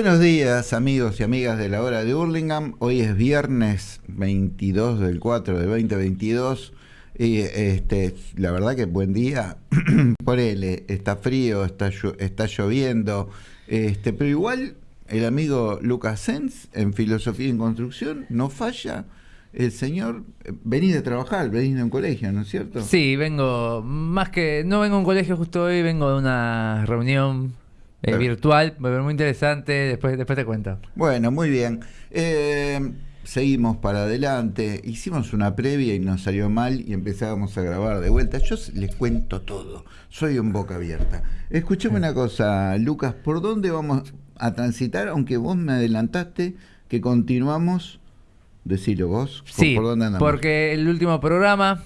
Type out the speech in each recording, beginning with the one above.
Buenos días amigos y amigas de la hora de Hurlingham. Hoy es viernes 22 del 4 de 2022. Y este, la verdad que buen día. Por él, está frío, está, está lloviendo. Este, pero igual el amigo Lucas Sens en Filosofía en Construcción no falla. El señor, venís de trabajar, venís de un colegio, ¿no es cierto? Sí, vengo, más que, no vengo a un colegio justo hoy, vengo de una reunión eh, virtual, muy interesante, después, después te cuento. Bueno, muy bien. Eh, seguimos para adelante, hicimos una previa y nos salió mal y empezábamos a grabar de vuelta. Yo les cuento todo, soy un boca abierta. Escuchame una cosa, Lucas, ¿por dónde vamos a transitar? Aunque vos me adelantaste que continuamos, decilo vos, sí, ¿por dónde andamos? porque el último programa,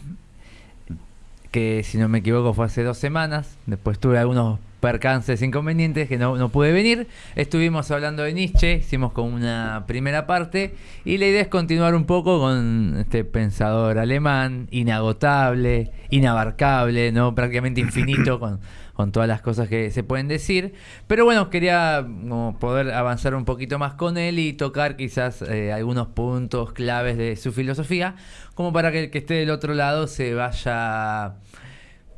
que si no me equivoco fue hace dos semanas, después tuve algunos percances inconvenientes que no, no, pude venir. Estuvimos hablando de Nietzsche, hicimos como una primera parte y la idea es continuar un poco con este pensador alemán, inagotable, inabarcable, no prácticamente infinito con, con todas las cosas que se pueden decir. Pero bueno, quería poder avanzar un poquito más con él y tocar quizás eh, algunos puntos claves de su filosofía, como para que el que esté del otro lado se vaya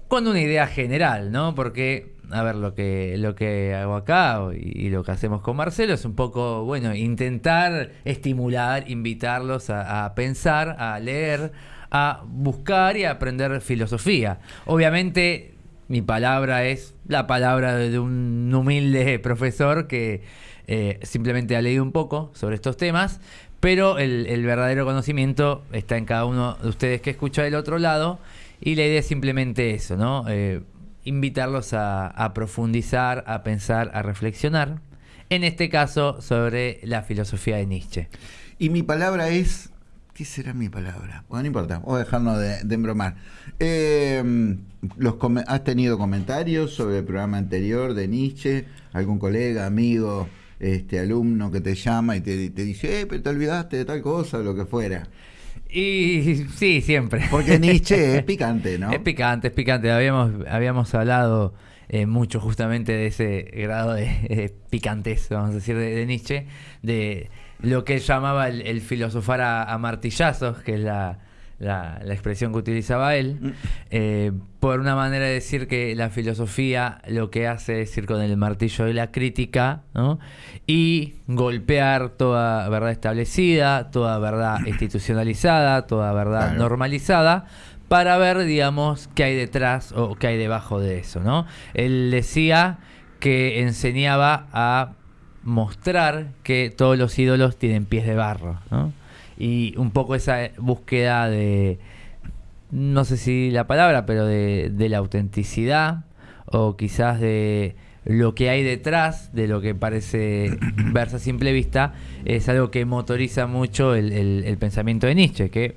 con una idea general, ¿no? Porque a ver, lo que, lo que hago acá y, lo que hacemos con Marcelo es un poco, bueno, intentar estimular, invitarlos a, pensar, a leer, a buscar y a aprender filosofía. Obviamente, mi palabra es la palabra de un humilde profesor que eh, simplemente ha leído un poco sobre estos temas, pero el, verdadero conocimiento está en cada uno de ustedes que escucha del otro lado. Y la idea es simplemente eso, ¿no? Eh, invitarlos a, profundizar, a pensar, a reflexionar, en este caso sobre la filosofía de Nietzsche. Y mi palabra es, ¿qué será mi palabra? Bueno, no importa, vamos a dejarnos de, embromar. Em, los ¿Has tenido comentarios sobre el programa anterior de Nietzsche? ¿Algún colega, amigo, este alumno que te llama y te, te dice, eh, pero te olvidaste de tal cosa o lo que fuera? Y sí, siempre. Porque Nietzsche es picante, ¿no? Es picante, es picante. Habíamos, habíamos hablado eh, mucho justamente de ese grado de eh, picantez, vamos a decir, de, Nietzsche, de lo que él llamaba el, filosofar a, martillazos, que es la, la, expresión que utilizaba él, mm. eh, por una manera de decir que la filosofía lo que hace es ir con el martillo de la crítica y golpear toda verdad establecida, toda verdad institucionalizada, toda verdad normalizada para ver, digamos, qué hay detrás o qué hay debajo de eso, ¿no? Él decía que enseñaba a mostrar que todos los ídolos tienen pies de barro, ¿no? Y un poco esa búsqueda de, no sé si la palabra, pero de, la autenticidad o quizás de lo que hay detrás de lo que parece verse a simple vista es algo que motoriza mucho el, pensamiento de Nietzsche, que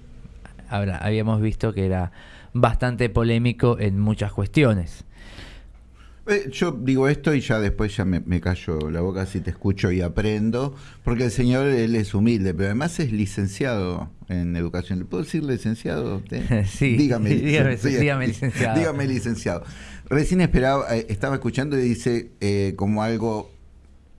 ahora habíamos visto que era bastante polémico en muchas cuestiones. Eh, yo digo esto y ya después ya me, me, callo la boca si te escucho y aprendo, porque el señor él es humilde, pero además es licenciado en educación. ¿Le puedo decir licenciado? Sí, dígame, dígame, licenciado. Dígame licenciado. Recién esperaba, eh, estaba escuchando y dice eh, como algo,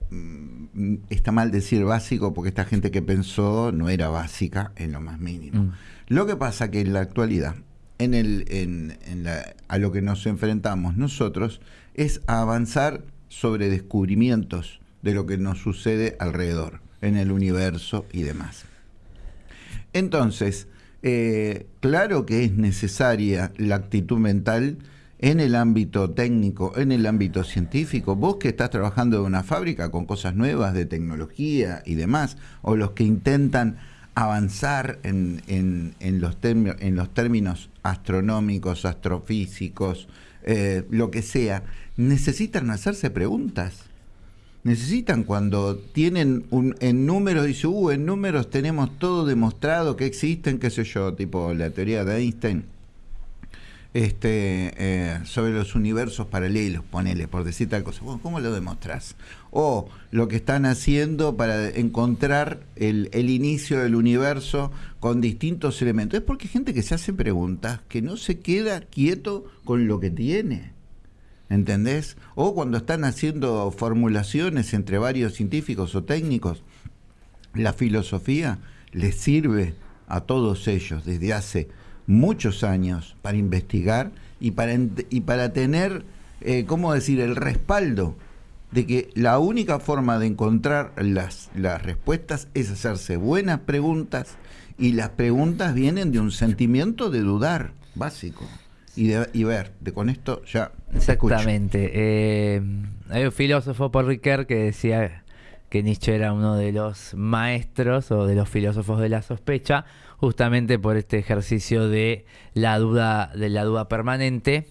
mm, está mal decir básico, porque esta gente que pensó no era básica en lo más mínimo. Mm. Lo que pasa que en la actualidad, en el, en, en la, a lo que nos enfrentamos nosotros, es avanzar sobre descubrimientos de lo que nos sucede alrededor, en el universo y demás. Entonces, eh, claro que es necesaria la actitud mental en el ámbito técnico, en el ámbito científico, vos que estás trabajando en una fábrica con cosas nuevas de tecnología y demás, o los que intentan avanzar en, los, en los términos astronómicos, astrofísicos, eh, lo que sea, necesitan hacerse preguntas. Necesitan cuando tienen un, en números, dice, uh, en números tenemos todo demostrado que existen, qué sé yo, tipo la teoría de Einstein, este, eh, sobre los universos paralelos, ponele, por decir tal cosa. ¿Cómo lo demostrás? O lo que están haciendo para encontrar el, el, inicio del universo con distintos elementos. Es porque hay gente que se hace preguntas, que no se queda quieto con lo que tiene. ¿entendés? O cuando están haciendo formulaciones entre varios científicos o técnicos, la filosofía les sirve a todos ellos desde hace muchos años para investigar y para, y para tener, eh, ¿cómo decir?, el respaldo de que la única forma de encontrar las, las respuestas es hacerse buenas preguntas y las preguntas vienen de un sentimiento de dudar básico y, de, y ver, de con esto ya. Exactamente. Eh, hay un filósofo, Paul Ricoeur, que decía que Nietzsche era uno de los maestros o de los filósofos de la sospecha, justamente por este ejercicio de la duda, de la duda permanente,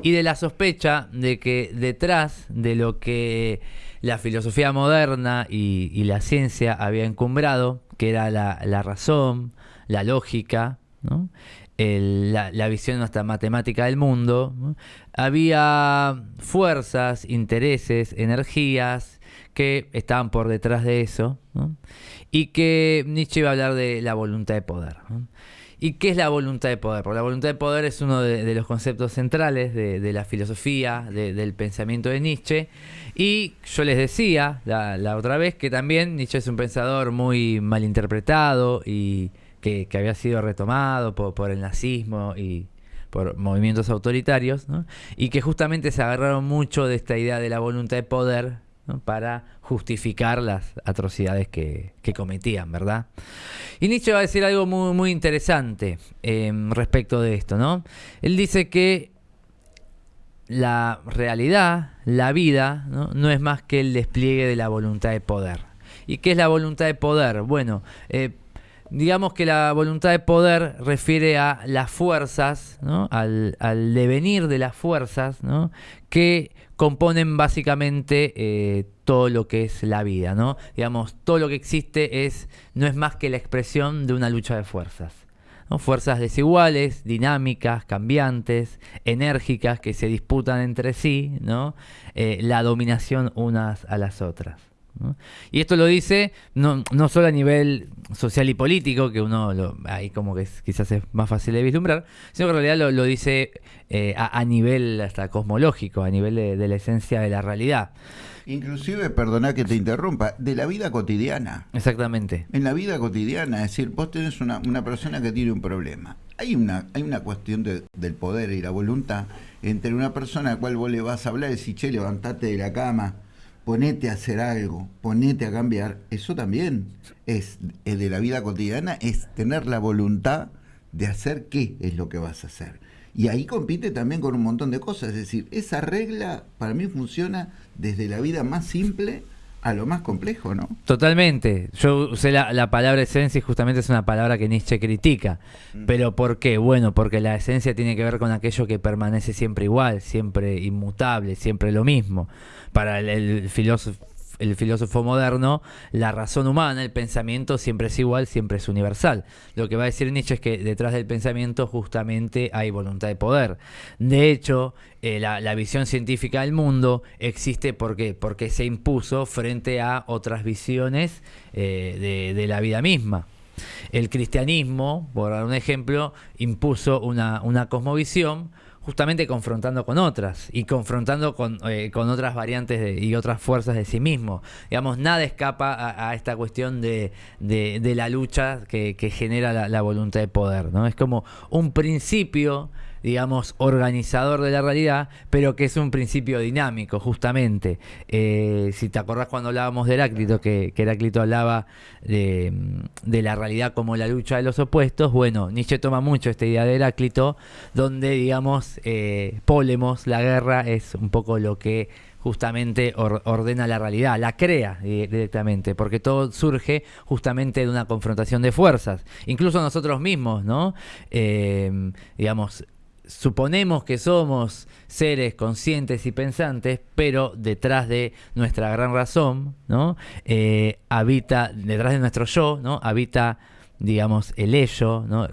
y de la sospecha de que detrás de lo que la filosofía moderna y, la ciencia había encumbrado, que era la, razón, la lógica, la, la, visión hasta matemática del mundo, había fuerzas, intereses, energías, que estaban por detrás de eso, y que Nietzsche iba a hablar de la voluntad de poder. ¿Y qué es la voluntad de poder? La voluntad de poder es uno de, los conceptos centrales de, la filosofía, del pensamiento de Nietzsche. Y yo les decía la, otra vez que también Nietzsche es un pensador muy mal interpretado y que, había sido retomado por, el nazismo y por movimientos autoritarios, y que justamente se agarraron mucho de esta idea de la voluntad de poder para justificar las atrocidades que, cometían, ¿verdad? Y Nietzsche va a decir algo muy, muy interesante em, respecto de esto, ¿no? Él dice que la realidad, la vida, ¿no? es más que el despliegue de la voluntad de poder. ¿Y qué es la voluntad de poder? Bueno, eh, digamos que la voluntad de poder refiere a las fuerzas, al, al, devenir de las fuerzas ¿no? que componen básicamente eh, todo lo que es la vida, ¿no? Digamos, todo lo que existe es, no es más que la expresión de una lucha de fuerzas. Fuerzas desiguales, dinámicas, cambiantes, enérgicas, que se disputan entre sí, ¿no? Eh, la dominación unas a las otras. Y esto lo dice no, no, solo a nivel social y político, que uno lo, ahí como que quizás es más fácil de vislumbrar, sino que en realidad lo, dice eh, a, nivel hasta cosmológico, a nivel de, la esencia de la realidad. Inclusive, perdona que te interrumpa, de la vida cotidiana. Exactamente. En la vida cotidiana, es decir, vos tenés una, una persona que tiene un problema. Hay una, hay una cuestión del poder y la voluntad entre una persona a la cual vos le vas a hablar y decís, che, levantate de la cama, ponete a hacer algo, ponete a cambiar, eso también es, de la vida cotidiana, es tener la voluntad de hacer qué es lo que vas a hacer. Y ahí compite también con un montón de cosas, es decir, esa regla para mí funciona desde la vida más simple a lo más complejo, ¿no? Totalmente. Yo usé la, palabra esencia y justamente es una palabra que Nietzsche critica. Mm. ¿Pero por qué? Bueno, porque la esencia tiene que ver con aquello que permanece siempre igual, siempre inmutable, siempre lo mismo. Para el filósofo el filósofo moderno, la razón humana, el pensamiento siempre es igual, siempre es universal. Lo que va a decir Nietzsche es que detrás del pensamiento justamente hay voluntad de poder. De hecho, eh, la, visión científica del mundo existe porque, se impuso frente a otras visiones eh, de, la vida misma. El cristianismo, por dar un ejemplo, impuso una, una cosmovisión justamente confrontando con otras y confrontando con, eh, con otras variantes y otras fuerzas de sí mismo. Digamos, nada escapa a, esta cuestión de, de, la lucha que, genera la, la, voluntad de poder. ¿no? Es como un principio digamos, organizador de la realidad, pero que es un principio dinámico, justamente. Eh, si te acordás cuando hablábamos de Heráclito, que, Heráclito hablaba de, la realidad como la lucha de los opuestos, bueno, Nietzsche toma mucho esta idea de Heráclito, donde, digamos, eh, Polemos, la guerra, es un poco lo que justamente ordena la realidad, la crea directamente, porque todo surge justamente de una confrontación de fuerzas. Incluso nosotros mismos, ¿no? Eh, digamos, suponemos que somos seres conscientes y pensantes, pero detrás de nuestra gran razón, ¿no? Eh, habita, detrás de nuestro yo, ¿no? Habita, digamos, el ello, ¿no?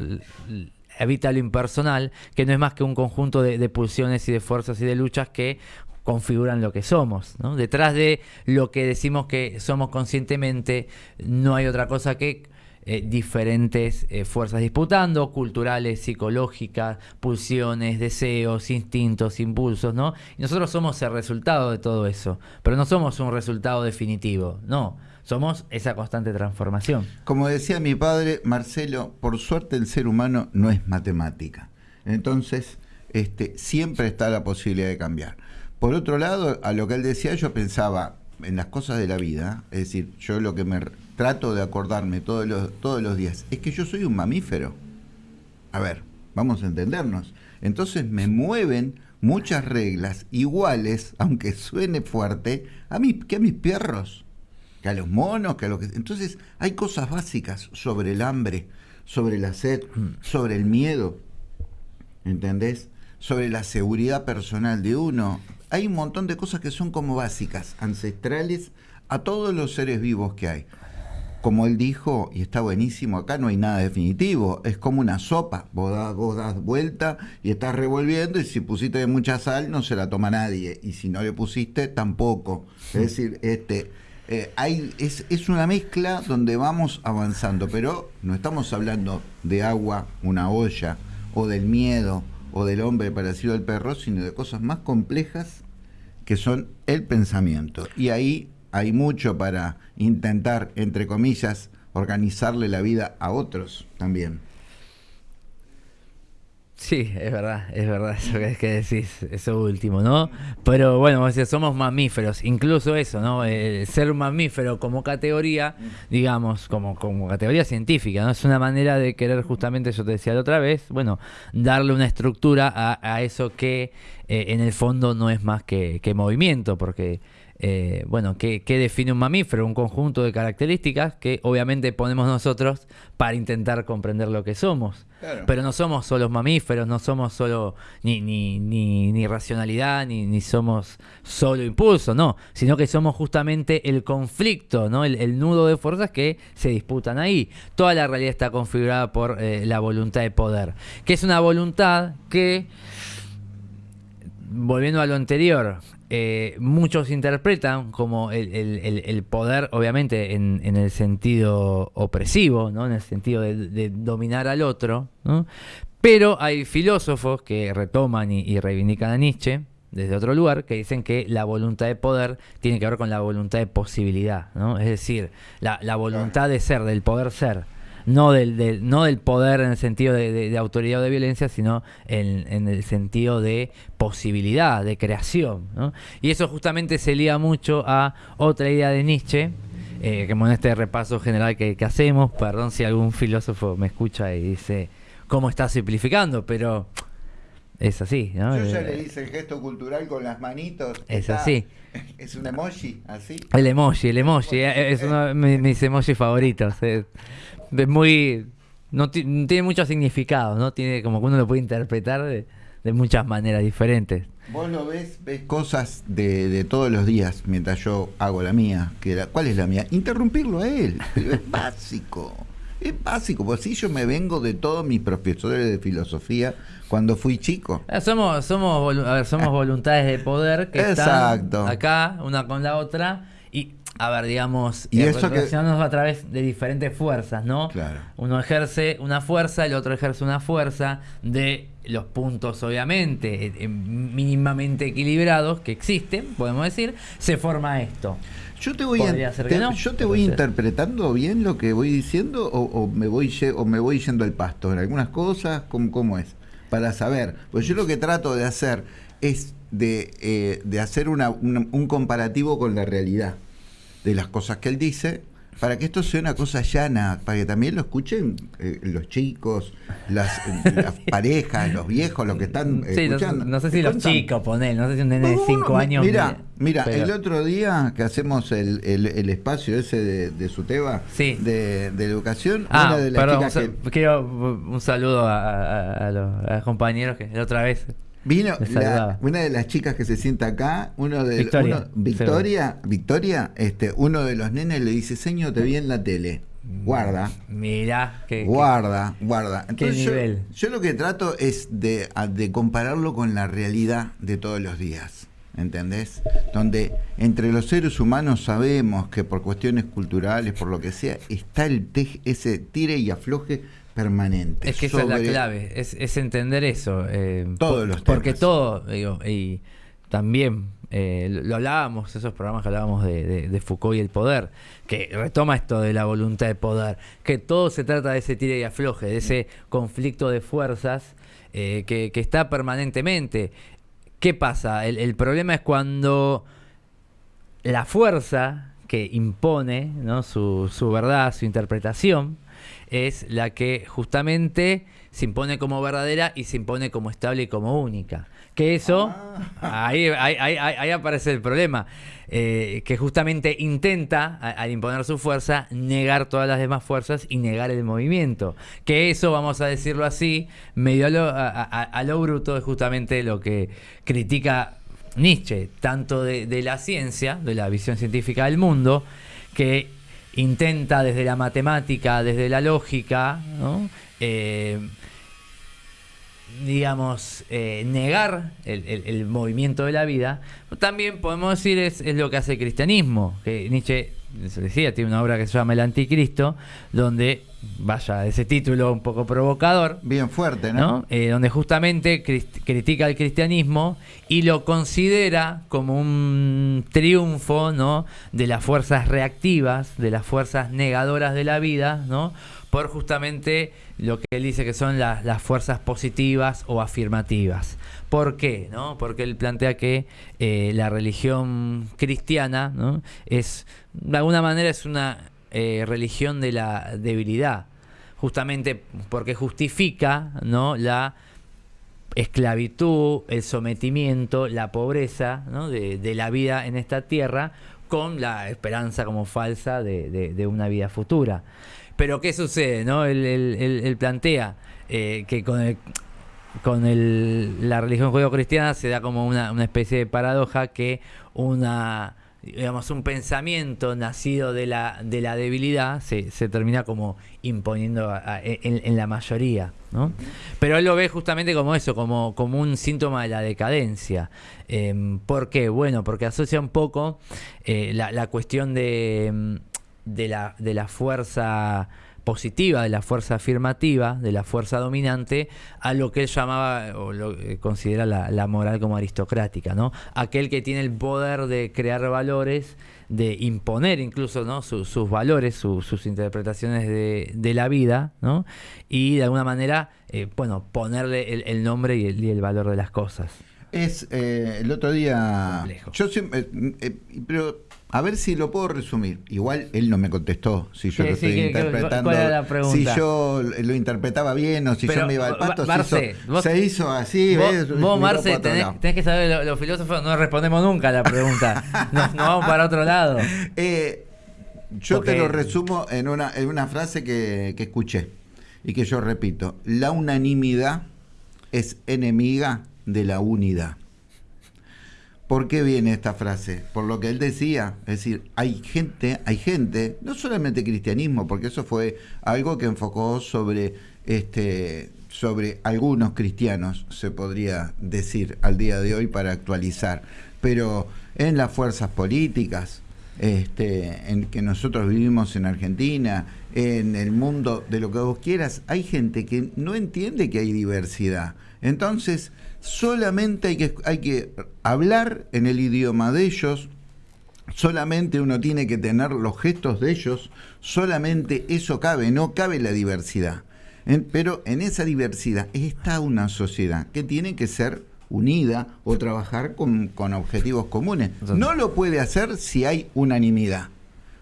habita lo impersonal, que no es más que un conjunto de, pulsiones y de fuerzas y de luchas que configuran lo que somos. ¿no? Detrás de lo que decimos que somos conscientemente, no hay otra cosa que eh, diferentes eh, fuerzas disputando, culturales, psicológicas, pulsiones, deseos, instintos, impulsos, ¿no? Y nosotros somos el resultado de todo eso, pero no somos un resultado definitivo, no. Somos esa constante transformación. Como decía mi padre, Marcelo, por suerte el ser humano no es matemática. Entonces, este, siempre está la posibilidad de cambiar. Por otro lado, a lo que él decía, yo pensaba en las cosas de la vida, es decir, yo lo que me trato de acordarme todos los, todos los días es que yo soy un mamífero. A ver, vamos a entendernos. Entonces me mueven muchas reglas iguales, aunque suene fuerte, a mí que a mis perros, que a los monos, que a lo que... Entonces hay cosas básicas sobre el hambre, sobre la sed, mm. sobre el miedo, ¿entendés? Sobre la seguridad personal de uno. Hay un montón de cosas que son como básicas, ancestrales a todos los seres vivos que hay. Como él dijo, y está buenísimo, acá no hay nada definitivo, es como una sopa, vos das, vos das vuelta y estás revolviendo y si pusiste mucha sal no se la toma nadie y si no le pusiste tampoco. Es decir, este, eh, hay, es, es una mezcla donde vamos avanzando, pero no estamos hablando de agua, una olla, o del miedo, o del hombre parecido al perro, sino de cosas más complejas que son el pensamiento. Y ahí hay mucho para intentar, entre comillas, organizarle la vida a otros también. Sí, es verdad, es verdad eso que, que decís, eso último, ¿no? Pero bueno, somos mamíferos, incluso eso, ¿no? El ser un mamífero como categoría, digamos, como, como categoría científica, ¿no? Es una manera de querer justamente, yo te decía la otra vez, bueno, darle una estructura a, eso que eh, en el fondo no es más que movimiento, porque eh, bueno, ¿qué, define un mamífero? Un conjunto de características que obviamente ponemos nosotros para intentar comprender lo que somos. Pero no somos solo mamíferos, no somos solo ni, ni, ni, racionalidad, ni, ni, somos solo impulso, no, sino que somos justamente el conflicto, ¿no? el, nudo de fuerzas que se disputan ahí. Toda la realidad está configurada por eh, la voluntad de poder, que es una voluntad que, volviendo a lo anterior, eh, muchos interpretan como el, poder, obviamente, en, el sentido opresivo, ¿no? en el sentido de, dominar al otro, pero hay filósofos que retoman y, reivindican a Nietzsche desde otro lugar, que dicen que la voluntad de poder tiene que ver con la voluntad de posibilidad, ¿no? es decir, la, la voluntad de ser, del poder ser no del, no del poder en el sentido de, autoridad o de violencia, sino en, el sentido de posibilidad, de creación. Y eso justamente se liga mucho a otra idea de Nietzsche, eh, como en este repaso general que, hacemos, perdón si algún filósofo me escucha y dice, ¿cómo está simplificando? Pero es así, ¿no? Yo ya le hice el gesto cultural con las manitos. Es así. Es un emoji, así. El emoji, el emoji, eh, es uno de mis emojis favoritos es muy. No, tiene mucho significado, ¿no? Tiene como que uno lo puede interpretar de, muchas maneras diferentes. Vos lo ves, ves cosas de, todos los días mientras yo hago la mía. Que ¿Cuál es la mía? Interrumpirlo a él. es básico. Es básico, porque si yo me vengo de todos mis profesores de filosofía cuando fui chico. Ah, somos, somos, a ver, somos voluntades de poder que Exacto. están acá, una con la otra, y a ver, digamos, y eso a través de diferentes fuerzas, ¿no? Claro. Uno ejerce una fuerza, el otro ejerce una fuerza de los puntos, obviamente, eh, eh, mínimamente equilibrados que existen, podemos decir, se forma esto. Yo te voy, yo te voy interpretando bien lo que voy diciendo o, me voy o me voy yendo al pasto en algunas cosas, ¿cómo, cómo es? Para saber. Pues yo lo que trato de hacer es de, eh, de hacer un comparativo con la realidad de las cosas que él dice, para que esto sea una cosa llana, para que también lo escuchen eh, los chicos, las, parejas, los viejos, los que están escuchando. No, sé si los chicos, poner, no sé si un nene de 5 años. Mira, mira el otro día que hacemos el, el, espacio ese de, de Suteba, de, de, educación, ah, una de las chicas que... Quiero un saludo a, los, a los compañeros que la otra vez Vino una de las chicas que se sienta acá, uno de Victoria, Victoria, Victoria, este, uno de los nenes le dice, señor, te vi en la tele. Guarda. Mira, que, guarda, guarda. Entonces, Yo, lo que trato es de, de compararlo con la realidad de todos los días. ¿entendés? Donde entre los seres humanos sabemos que por cuestiones culturales, por lo que sea, está el ese tire y afloje permanente. Es que esa es la clave, es, entender eso. Eh, todos los Porque todo, digo, y también eh, lo hablábamos, esos programas que hablábamos de, Foucault y el poder, que retoma esto de la voluntad de poder, que todo se trata de ese tire y afloje, de ese conflicto de fuerzas eh, que, está permanentemente. ¿Qué pasa? El, problema es cuando la fuerza que impone ¿no? su, su verdad, su interpretación, es la que justamente se impone como verdadera y se impone como estable y como única. Que eso, ah. ahí, ahí, aparece el problema, eh, que justamente intenta, al imponer su fuerza, negar todas las demás fuerzas y negar el movimiento. Que eso, vamos a decirlo así, medio a lo, bruto, es justamente lo que critica Nietzsche, tanto de, la ciencia, de la visión científica del mundo, que intenta desde la matemática, desde la lógica, ¿no? Eh, digamos, eh, negar el, movimiento de la vida, también podemos decir es, es, lo que hace el cristianismo, que Nietzsche, se decía, tiene una obra que se llama El Anticristo, donde, vaya, ese título un poco provocador. Bien fuerte, ¿no? Eh, donde justamente critica el cristianismo y lo considera como un triunfo, ¿no? De las fuerzas reactivas, de las fuerzas negadoras de la vida, ¿no? Por justamente lo que él dice que son las fuerzas positivas o afirmativas. ¿Por qué? ¿no? Porque él plantea que eh, la religión cristiana ¿no? es, de alguna manera, es una eh, religión de la debilidad, justamente porque justifica ¿no? la esclavitud, el sometimiento, la pobreza de, la vida en esta tierra con la esperanza como falsa de una vida futura. Pero ¿qué sucede? ¿no? Él, plantea eh, que con, con la religión judío-cristiana se da como una, especie de paradoja que una digamos un pensamiento nacido de la de la debilidad se, termina como imponiendo en, la mayoría ¿no? pero él lo ve justamente como eso como un síntoma de la decadencia eh, ¿por qué? bueno porque asocia un poco eh, la, la cuestión de de la, de la fuerza positiva, de la fuerza afirmativa, de la fuerza dominante, a lo que él llamaba o lo que considera la, moral como aristocrática, ¿no? Aquel que tiene el poder de crear valores, de imponer incluso ¿no? sus valores, sus interpretaciones de, la vida, ¿no? Y de alguna manera, eh, bueno, ponerle el, nombre y el, valor de las cosas. Es eh, el otro día. Yo siempre. Eh, pero a ver si lo puedo resumir. Igual él no me contestó si yo lo estoy interpretando. Si yo lo interpretaba bien o si yo me iba al pato. se, hizo, así. Vos, Marce, tenés, que saber, los, filósofos no respondemos nunca a la pregunta. nos, vamos para otro lado. Eh, yo te lo resumo en una, en una frase que, que escuché y que yo repito. La unanimidad es enemiga de la unidad. ¿Por qué viene esta frase? Por lo que él decía, es decir, hay gente, hay gente, no solamente cristianismo, porque eso fue algo que enfocó sobre este sobre algunos cristianos, se podría decir al día de hoy para actualizar, pero en las fuerzas políticas, este, en que nosotros vivimos en Argentina, en el mundo de lo que vos quieras, hay gente que no entiende que hay diversidad. Entonces, solamente hay que, hay que hablar en el idioma de ellos, solamente uno tiene que tener los gestos de ellos, solamente eso cabe, no cabe la diversidad. pero en esa diversidad está una sociedad que tiene que ser unida o trabajar con, con objetivos comunes. No lo puede hacer si hay unanimidad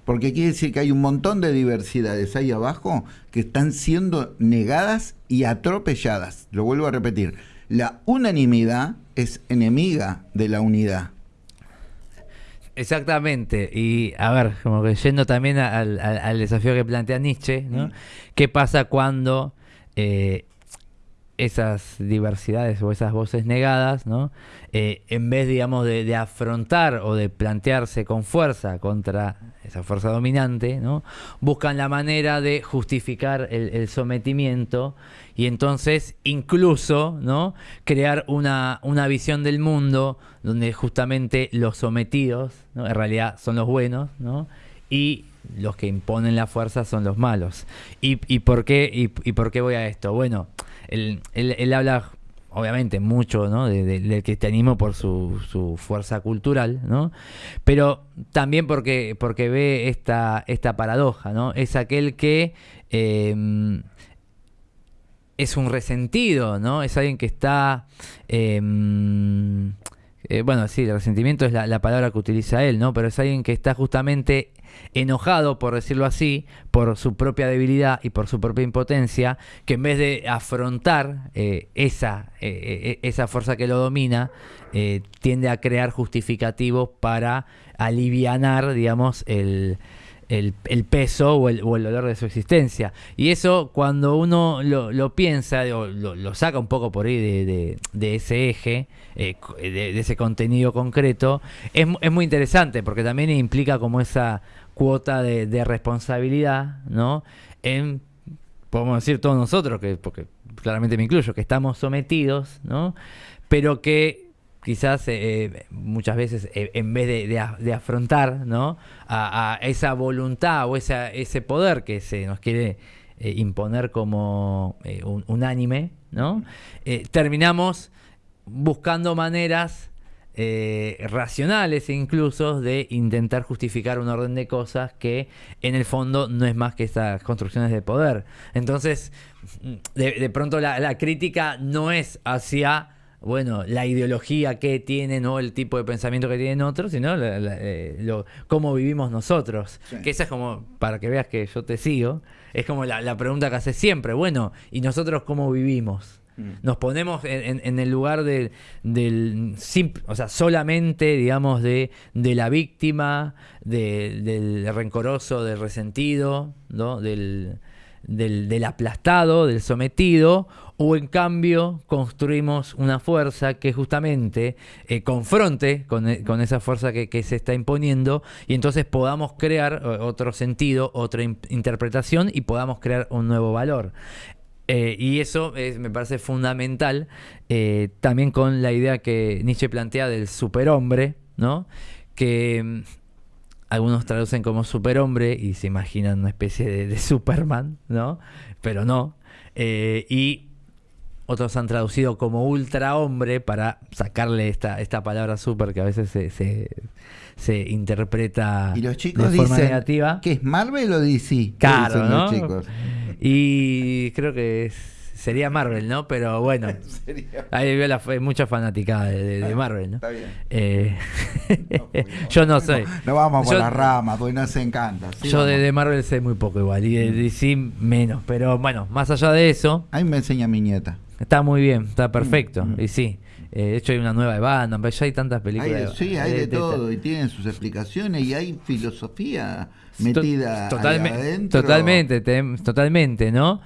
porque quiere decir que hay un montón de diversidades ahí abajo que están siendo negadas y atropelladas. Lo vuelvo a repetir la unanimidad es enemiga de la unidad. Exactamente, y a ver, como que yendo también al, desafío que plantea Nietzsche, ¿no? Mm. ¿Qué pasa cuando eh, esas diversidades o esas voces negadas, ¿no? Eh, en vez, digamos, de, afrontar o de plantearse con fuerza contra esa fuerza dominante, ¿no? buscan la manera de justificar el, sometimiento y entonces incluso ¿no? crear una, una, visión del mundo donde justamente los sometidos ¿no? en realidad son los buenos ¿no? y los que imponen la fuerza son los malos. ¿Y, y por, qué, y, por qué voy a esto? Bueno, él, él habla obviamente mucho ¿no? del cristianismo por su, su, fuerza cultural, ¿no? pero también porque, porque ve esta, esta paradoja, ¿no? es aquel que em, es un resentido, ¿no? es alguien que está... Em, eh, bueno, sí, el resentimiento es la, la, palabra que utiliza él, ¿no? Pero es alguien que está justamente enojado, por decirlo así, por su propia debilidad y por su propia impotencia, que en vez de afrontar eh, esa, eh, eh, esa fuerza que lo domina, tiende a crear justificativos para alivianar, digamos, el, el, peso o el, o el, dolor de su existencia. Y eso cuando uno lo, piensa o lo, saca un poco por ahí de, de, ese eje, eh, de, ese contenido concreto, es, es, muy interesante porque también implica como esa cuota de, responsabilidad, ¿no? En, podemos decir todos nosotros, que porque claramente me incluyo, que estamos sometidos, ¿no? Pero que quizás eh, muchas veces eh, en vez de, afrontar ¿no? a, esa voluntad o ese poder que se nos quiere eh, imponer como un, unánime, ¿no? terminamos buscando maneras racionales incluso de intentar justificar un orden de cosas que en el fondo no es más que estas construcciones de poder. Entonces, de, pronto la crítica no es hacia bueno, la ideología que tienen o el tipo de pensamiento que tienen otros, sino eh, cómo vivimos nosotros. Que esa es como, para que veas que yo te sigo, es como la, pregunta que hace siempre. Bueno, ¿y nosotros cómo vivimos? Mm. Nos ponemos en, el lugar del, del o sea, solamente, digamos, de, de la víctima, del rencoroso, del resentido, ¿no? del, aplastado, del sometido, o en cambio construimos una fuerza que justamente eh, confronte con, eh, con, esa fuerza que, se está imponiendo y entonces podamos crear eh, otro sentido, otra interpretación y podamos crear un nuevo valor. Y eso me parece fundamental también con la idea que Nietzsche plantea del superhombre, ¿no? que mm, algunos traducen como superhombre y se imaginan una especie de, Superman, ¿no? Pero no. Eh, y otros han traducido como ultrahombre para sacarle esta, esta palabra super que a veces se, interpreta y los chicos de forma dicen negativa. ¿Que es Marvel o DC? Claro, ¿no? Y creo que es sería Marvel, ¿no? Pero bueno, hay mucha fanática de, Marvel, ¿no? Está bien. Eh, yo no sé. No, vamos por la rama, porque no se encanta. yo de, Marvel sé muy poco igual, y de DC menos. Pero bueno, más allá de eso. Ahí me enseña mi nieta. Está muy bien, está perfecto. Mm, mm. Y sí. Eh, de hecho hay una nueva de Batman, ya hay tantas películas. sí, hay de, todo y tienen sus explicaciones y hay filosofía metida adentro. Totalmente, totalmente, ¿no?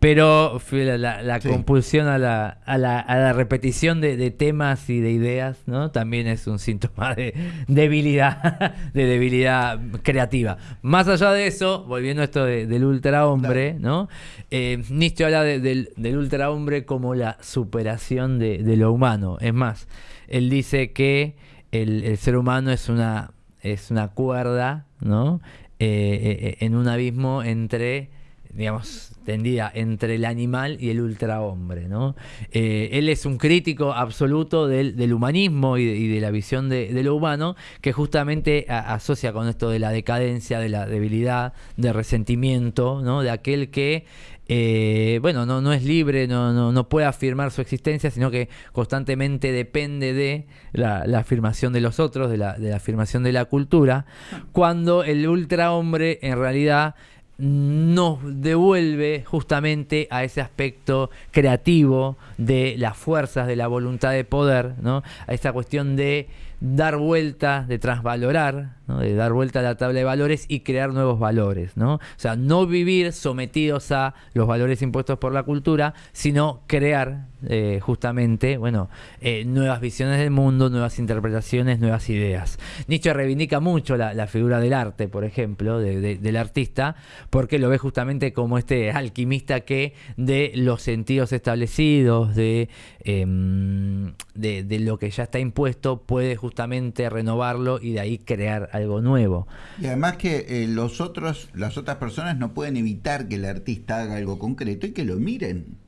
Pero la, compulsión a la, a la, a la repetición de, temas y de ideas, ¿no? También es un síntoma de debilidad, de debilidad creativa. Más allá de eso, volviendo a esto del ultrahombre, ¿no? Eh, Nietzsche habla del, del ultrahombre como la superación de, lo humano. Es más, él dice que el, ser humano es una, es una cuerda, ¿no? Eh, eh, en un abismo entre digamos, tendida entre el animal y el ultrahombre. ¿no? Eh, él es un crítico absoluto del, humanismo y de, la visión de, lo humano que justamente asocia con esto de la decadencia, de la debilidad, de resentimiento, ¿no? de aquel que eh, bueno, no, no es libre, no, no, no, puede afirmar su existencia, sino que constantemente depende de la, afirmación de los otros, de la, de la afirmación de la cultura, cuando el ultrahombre en realidad nos devuelve justamente a ese aspecto creativo de las fuerzas de la voluntad de poder, ¿no? a esta cuestión de dar vuelta, de transvalorar, de dar vuelta a la tabla de valores y crear nuevos valores. ¿no? O sea, no vivir sometidos a los valores impuestos por la cultura, sino crear eh, justamente bueno, eh, nuevas visiones del mundo, nuevas interpretaciones, nuevas ideas. Nietzsche reivindica mucho la, figura del arte, por ejemplo, del artista, porque lo ve justamente como este alquimista que de los sentidos establecidos, de, em, de, lo que ya está impuesto, puede justamente renovarlo y de ahí crear algo nuevo. Y además que eh, los otros, las otras personas no pueden evitar que el artista haga algo concreto y que lo miren.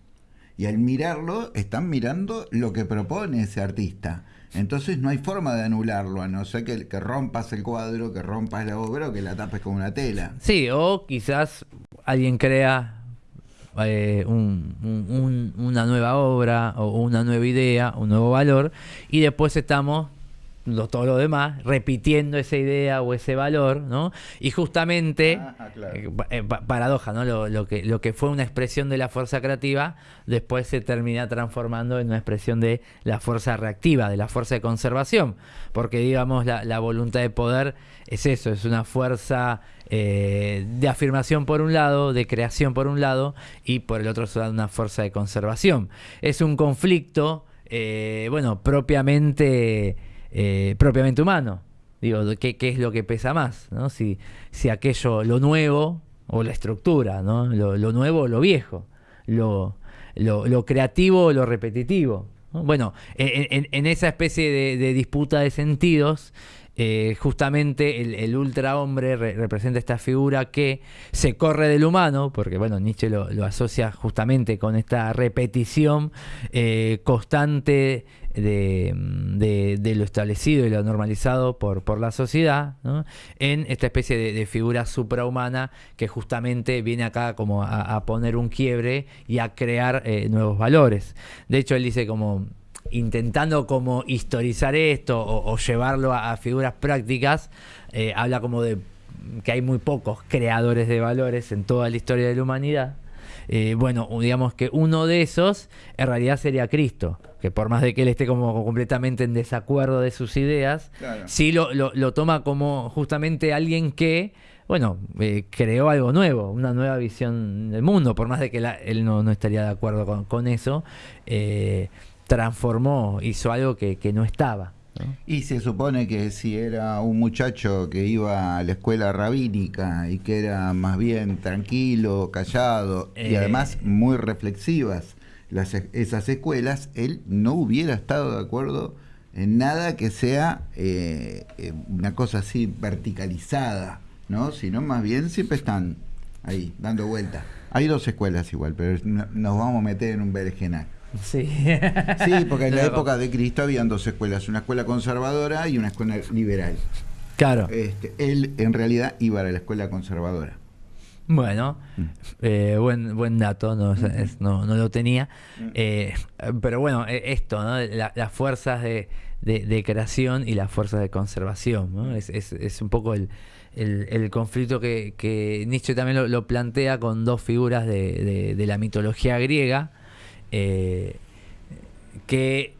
Y al mirarlo, están mirando lo que propone ese artista. Entonces no hay forma de anularlo, a no ser que, rompas el cuadro, que rompas la obra o que la tapes con una tela. Sí, o quizás alguien crea eh, una nueva obra o una nueva idea, un nuevo valor, y después estamos todo lo demás, repitiendo esa idea o ese valor, ¿no? Y justamente, ah, ah, eh, eh, paradoja, ¿no? Lo, que, lo que fue una expresión de la fuerza creativa, después se termina transformando en una expresión de la fuerza reactiva, de la fuerza de conservación, porque digamos, la, voluntad de poder es eso, es una fuerza eh, de afirmación por un lado, de creación por un lado, y por el otro es una fuerza de conservación. Es un conflicto, bueno, propiamente eh, propiamente humano. Digo, ¿qué, ¿qué, es lo que pesa más? ¿no? Si, si aquello, lo nuevo o la estructura, ¿no? lo, nuevo o lo viejo, lo, lo, creativo o lo repetitivo. Bueno, en, esa especie de, disputa de sentidos, eh, justamente el, el ultra hombre representa esta figura que se corre del humano, porque bueno, Nietzsche lo, asocia justamente con esta repetición eh, constante de, de, lo establecido y lo normalizado por, por la sociedad, en esta especie de, figura suprahumana que justamente viene acá como a, poner un quiebre y a crear eh, nuevos valores. De hecho, él dice como intentando como historizar esto o, llevarlo a, figuras prácticas, eh, habla como de que hay muy pocos creadores de valores en toda la historia de la humanidad. Eh, bueno, digamos que uno de esos en realidad sería Cristo que por más de que él esté como completamente en desacuerdo de sus ideas, sí lo, lo, toma como justamente alguien que, bueno, eh, creó algo nuevo, una nueva visión del mundo, por más de que él no, estaría de acuerdo con, eso, eh, transformó, hizo algo que, no estaba. Y se supone que si era un muchacho que iba a la escuela rabínica y que era más bien tranquilo, callado y eh, además muy reflexivas, esas escuelas, él no hubiera estado de acuerdo en nada que sea eh, eh, una cosa así verticalizada, ¿no? Sino más bien siempre están ahí, dando vuelta. Hay dos escuelas igual, pero nos vamos a meter en un berenjenal. Sí. sí, porque en la época de Cristo habían dos escuelas, una escuela conservadora y una escuela liberal. Claro. Este, él en realidad iba a la escuela conservadora. Bueno, mm. eh, buen, buen dato, no, no, no lo tenía. Mm. Eh, pero bueno, e, esto, ¿no? las fuerzas de, de, creación y las fuerzas de conservación. ¿no? Es, es, es, un poco el, el, conflicto que, que, Nietzsche también lo, plantea con dos figuras de, de la mitología griega eh, que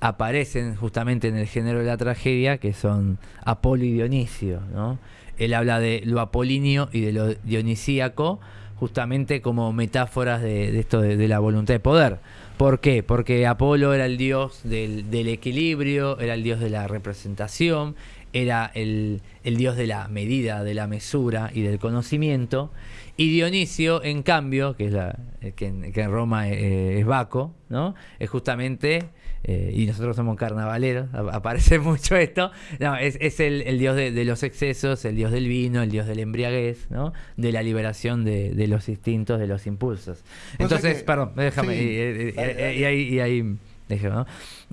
aparecen justamente en el género de la tragedia, que son Apolo y Dionisio. ¿no? él habla de lo apolíneo y de lo dionisíaco justamente como metáforas de, esto de, la voluntad de poder. ¿Por qué? Porque Apolo era el dios del, equilibrio, era el dios de la representación, era el, dios de la medida, de la mesura y del conocimiento. Y Dionisio, en cambio, que es la que en, Roma eh, es Baco, ¿no? Es justamente eh, y nosotros somos carnavaleros, aparece mucho esto, no, es, es el, dios de, los excesos, el dios del vino, el dios del embriaguez, ¿no? de la liberación de, los instintos, de los impulsos. Entonces, perdón, déjame, y, ahí,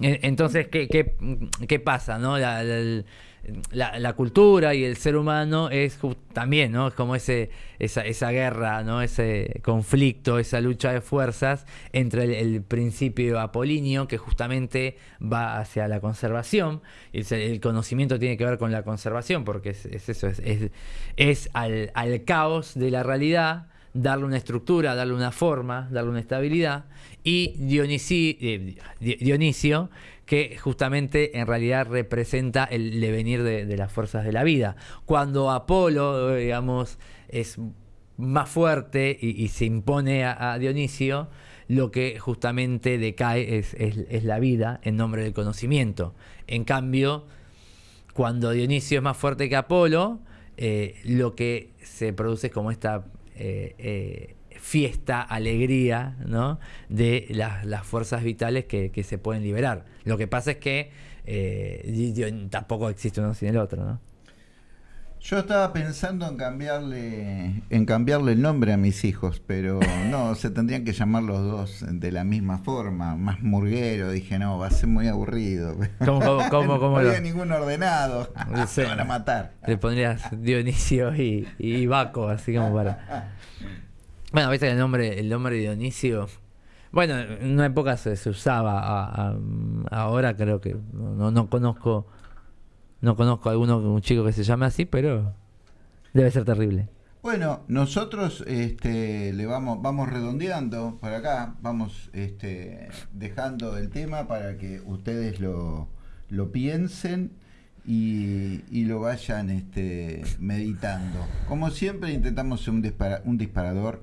Entonces, ¿qué, qué, qué pasa? ¿no? La, la, cultura y el ser humano es también, ¿no? Es como ese, esa, guerra, ¿no? Ese conflicto, esa lucha de fuerzas entre el, principio apolíneo, que justamente va hacia la conservación, y el, conocimiento tiene que ver con la conservación, porque es, eso, es, es, al, al caos de la realidad darle una estructura, darle una forma, darle una estabilidad, y Dionisio, eh, Dionisio que justamente en realidad representa el devenir de, las fuerzas de la vida. Cuando Apolo, digamos, es más fuerte y, se impone a, Dionisio, lo que justamente decae es, la vida en nombre del conocimiento. En cambio, cuando Dionisio es más fuerte que Apolo, eh, lo que se produce es como esta eh, eh, fiesta, alegría, ¿no? De las, fuerzas vitales que, se pueden liberar. Lo que pasa es que eh, tampoco existe uno sin el otro, ¿no? Yo estaba pensando en cambiarle, en cambiarle el nombre a mis hijos, pero no, se tendrían que llamar los dos de la misma forma, más murguero. Dije, no, va a ser muy aburrido. ¿Cómo, cómo, cómo, no había ningún ordenado. Se van a matar. Le pondrías Dionisio y, y Baco, así como para. Bueno, viste el nombre, el nombre de Dionisio. Bueno, en una época se, usaba, ahora creo que no, no conozco no conozco a alguno, un chico que se llame así, pero debe ser terrible. Bueno, nosotros este, le vamos, vamos redondeando por acá, vamos este, dejando el tema para que ustedes lo, lo piensen y, lo vayan este, meditando. Como siempre intentamos un, un disparador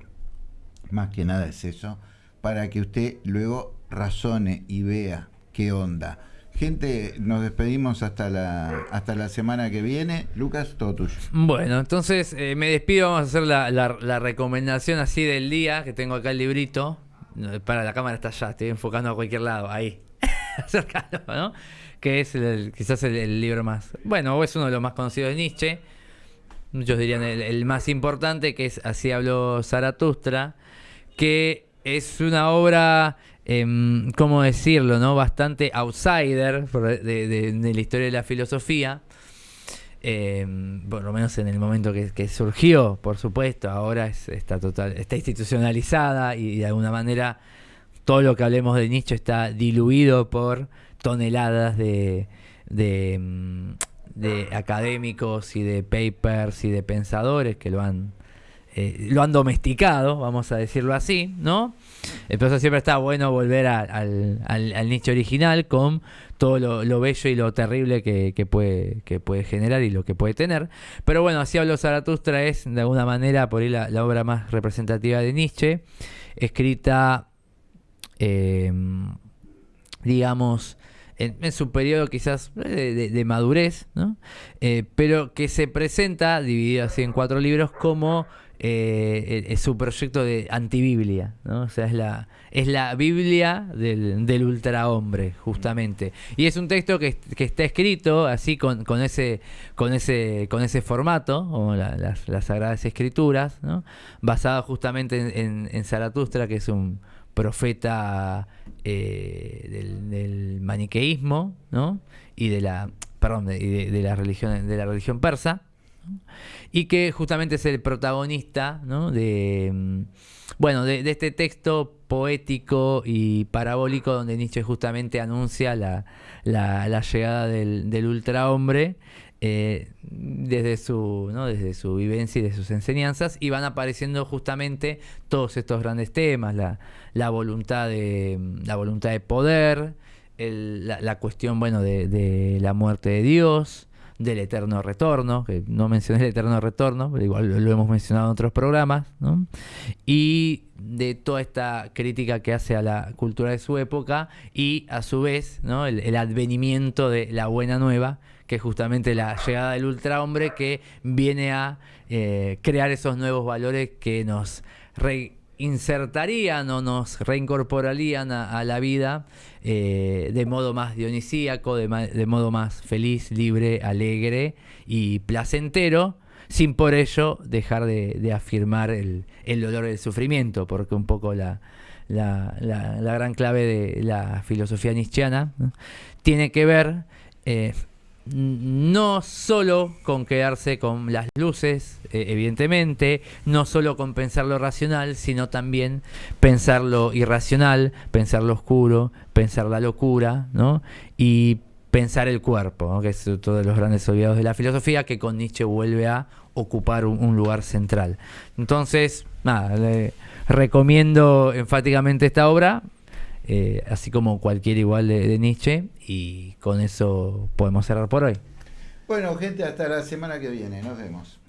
más que nada es eso, para que usted luego razone y vea qué onda. Gente, nos despedimos hasta la, hasta la semana que viene. Lucas, todo tuyo. Bueno, entonces eh, me despido. Vamos a hacer la, recomendación así del día, que tengo acá el librito. Para la cámara está allá, estoy enfocando a cualquier lado, ahí. Acércalo, ¿no? Que es quizás el, libro más. Bueno, es uno de los más conocidos de Nietzsche. Muchos dirían el, el más importante, que es Así habló Zaratustra que es una obra, eh, ¿cómo decirlo?, ¿no? Bastante outsider de, la historia de la filosofía. Em, por lo menos en el momento que, surgió, por supuesto, ahora está total, está institucionalizada y de alguna manera todo lo que hablemos de Nietzsche está diluido por toneladas em, de académicos y de papers y de pensadores que lo han eh, lo han domesticado, vamos a decirlo así, ¿no? Entonces siempre está bueno volver al, nicho original con todo lo, bello y lo terrible que, puede, que puede generar y lo que puede tener. Pero bueno, así hablo Zaratustra es de alguna manera por ahí la, obra más representativa de Nietzsche, escrita, em, digamos, en, su periodo quizás de, madurez, ¿no? Eh, pero que se presenta, dividido así en cuatro libros, como eh, es su proyecto de antibiblia, ¿no? O sea, es la, es la Biblia del, del ultrahombre, justamente. Y es un texto que, está escrito así con, con, ese, con, ese, con ese formato, como las, las, Sagradas Escrituras, ¿no? basado justamente en, Zaratustra, que es un profeta eh, del, maniqueísmo, ¿no? Y de la, perdón, de, de la religión, de la religión persa y que justamente es el protagonista de, mm, bueno, de, este texto poético y parabólico donde Nietzsche justamente anuncia la, llegada del, del ultrahombre eh, desde, su, desde su vivencia y de sus enseñanzas y van apareciendo justamente todos estos grandes temas, la, voluntad, de, la voluntad de poder, la, cuestión bueno, de la muerte de Dios, del eterno retorno, que no mencioné el eterno retorno, pero igual lo, hemos mencionado en otros programas, y de toda esta crítica que hace a la cultura de su época y a su vez ¿no? el, advenimiento de la buena nueva, que es justamente la llegada del ultrahombre que viene a eh, crear esos nuevos valores que nos insertarían o nos reincorporarían a, la vida eh, de modo más dionisíaco, de, modo más feliz, libre, alegre y placentero, sin por ello dejar de, afirmar el, dolor del sufrimiento, porque un poco la, la, la- la gran clave de la filosofía nietzscheana, tiene que ver eh, no solo con quedarse con las luces, eh, evidentemente, no solo con pensar lo racional, sino también pensar lo irracional, pensar lo oscuro, pensar la locura, ¿no? Y pensar el cuerpo, que es otro de los grandes olvidados de la filosofía, que con Nietzsche vuelve a ocupar un, lugar central. Entonces, nada, recomiendo enfáticamente esta obra, eh, así como cualquier igual de, de Nietzsche, y con eso podemos cerrar por hoy. Bueno, gente, hasta la semana que viene. Nos vemos.